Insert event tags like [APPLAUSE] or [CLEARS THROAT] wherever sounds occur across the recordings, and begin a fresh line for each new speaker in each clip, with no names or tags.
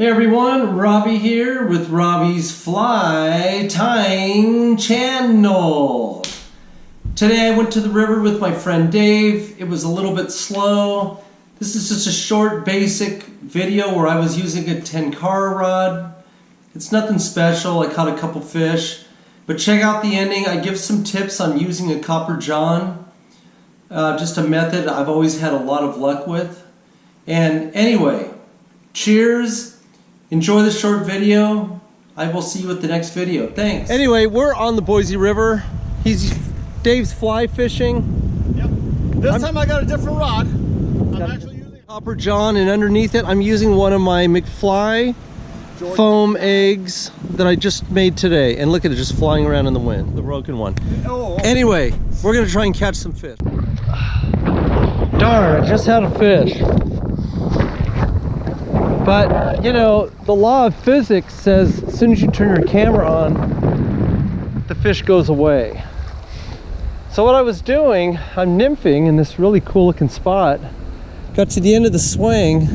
Hey everyone, Robbie here with Robbie's Fly Tying Channel. Today I went to the river with my friend Dave. It was a little bit slow. This is just a short basic video where I was using a Tenkara rod. It's nothing special, I caught a couple fish. But check out the ending, I give some tips on using a Copper John. Uh, just a method I've always had a lot of luck with. And anyway, cheers Enjoy the short video. I will see you at the next video. Thanks. Anyway, we're on the Boise River. He's Dave's fly fishing.
Yep. This I'm, time I got a different rod. I'm
actually using Copper John and underneath it I'm using one of my McFly George. foam eggs that I just made today. And look at it just flying around in the wind, the broken one. Oh, oh. oh. Anyway, we're gonna try and catch some fish. Darn, I just had a fish. But, you know, the law of physics says as soon as you turn your camera on, the fish goes away. So what I was doing, I'm nymphing in this really cool looking spot. Got to the end of the swing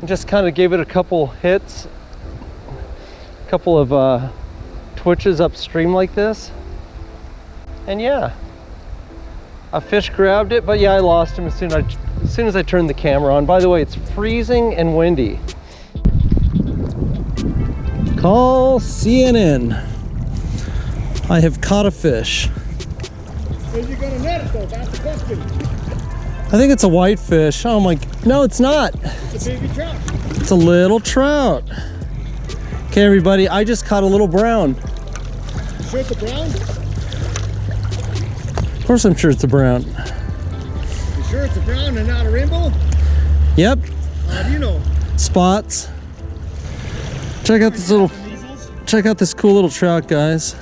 and just kind of gave it a couple hits, a couple of uh, twitches upstream like this. And yeah, a fish grabbed it, but yeah, I lost him as soon as I, as soon as I turn the camera on. By the way, it's freezing and windy. Call CNN. I have caught a fish.
Are you gonna net it though? That's the question.
I think it's a whitefish. Oh my, no, it's not.
It's a baby trout.
It's a little trout. Okay, everybody, I just caught a little brown.
You sure it's a brown?
course I'm sure it's a brown.
Sure it's a brown and not a rainbow?
Yep.
How do you know?
Spots. Check out this little, check out this cool little trout, guys.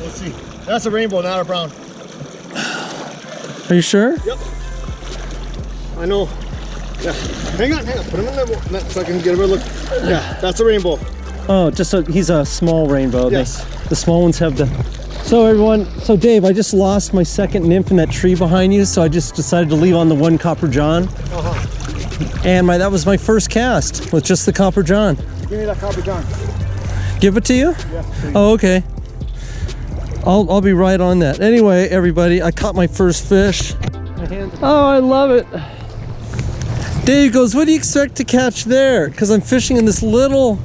Let's see. That's a rainbow, not a brown.
Are you sure?
Yep. I know. Yeah. Hang on, hang on. Put him in there so I can get a look. Yeah, that's a rainbow.
Oh, just a, he's a small rainbow.
Yes.
The, the small ones have the so everyone, so Dave, I just lost my second nymph in that tree behind you, so I just decided to leave on the one Copper John. Uh -huh. And my that was my first cast with just the Copper John.
Give me that Copper John.
Give it to you?
Yes, please.
Oh, okay. I'll, I'll be right on that. Anyway, everybody, I caught my first fish. Oh, I love it. Dave goes, what do you expect to catch there? Because I'm fishing in this little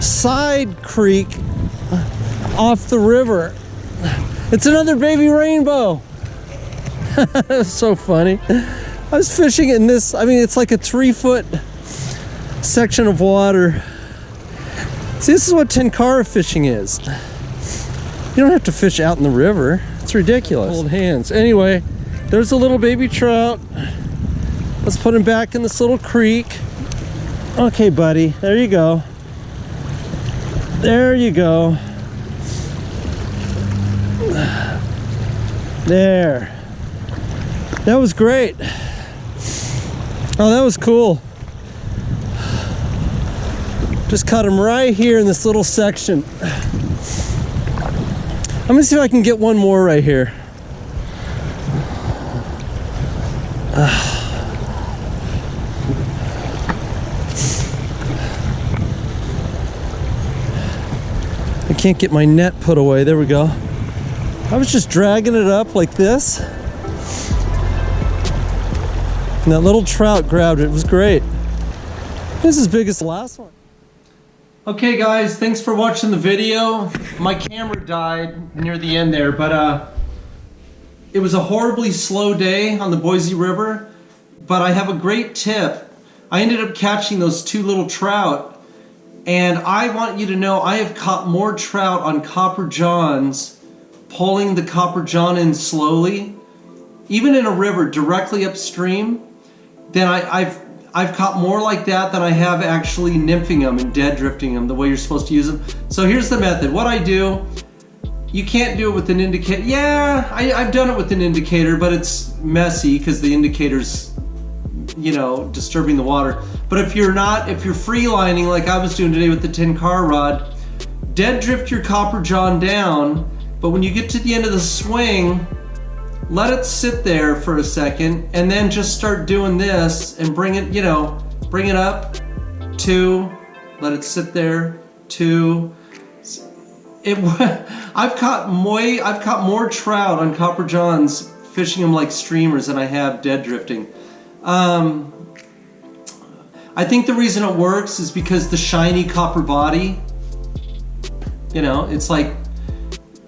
side creek off the river. It's another baby rainbow. [LAUGHS] so funny. I was fishing in this, I mean, it's like a three foot section of water. See, this is what Tenkara fishing is. You don't have to fish out in the river. It's ridiculous. Old hands. Anyway, there's a little baby trout. Let's put him back in this little creek. Okay, buddy, there you go. There you go. There. That was great. Oh, that was cool. Just cut him right here in this little section. I'm gonna see if I can get one more right here. I can't get my net put away. There we go. I was just dragging it up like this. And that little trout grabbed it. It was great. This is as big the last one. Okay guys, thanks for watching the video. My camera died near the end there, but uh, it was a horribly slow day on the Boise River, but I have a great tip. I ended up catching those two little trout, and I want you to know I have caught more trout on Copper Johns pulling the copper john in slowly, even in a river directly upstream, then I, have I've caught more like that than I have actually nymphing them and dead drifting them the way you're supposed to use them. So here's the method. What I do, you can't do it with an indicator. Yeah, I, I've done it with an indicator, but it's messy because the indicator's, you know, disturbing the water. But if you're not, if you're free lining like I was doing today with the Tenkara rod, dead drift your copper john down but when you get to the end of the swing, let it sit there for a second and then just start doing this and bring it, you know, bring it up two, let it sit there, two. It, [LAUGHS] I've caught more, I've caught more trout on Copper Johns fishing them like streamers than I have dead drifting. Um, I think the reason it works is because the shiny copper body, you know, it's like,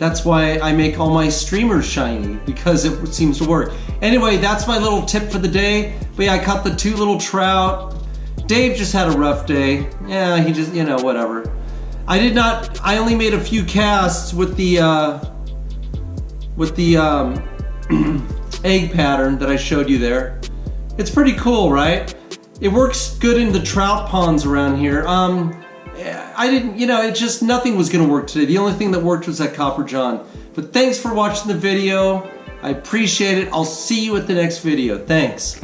that's why I make all my streamers shiny, because it seems to work. Anyway, that's my little tip for the day. But yeah, I caught the two little trout. Dave just had a rough day. Yeah, he just, you know, whatever. I did not, I only made a few casts with the, uh, with the um, [CLEARS THROAT] egg pattern that I showed you there. It's pretty cool, right? It works good in the trout ponds around here. Um, I didn't, you know, it just, nothing was gonna work today. The only thing that worked was that Copper John. But thanks for watching the video. I appreciate it. I'll see you at the next video. Thanks.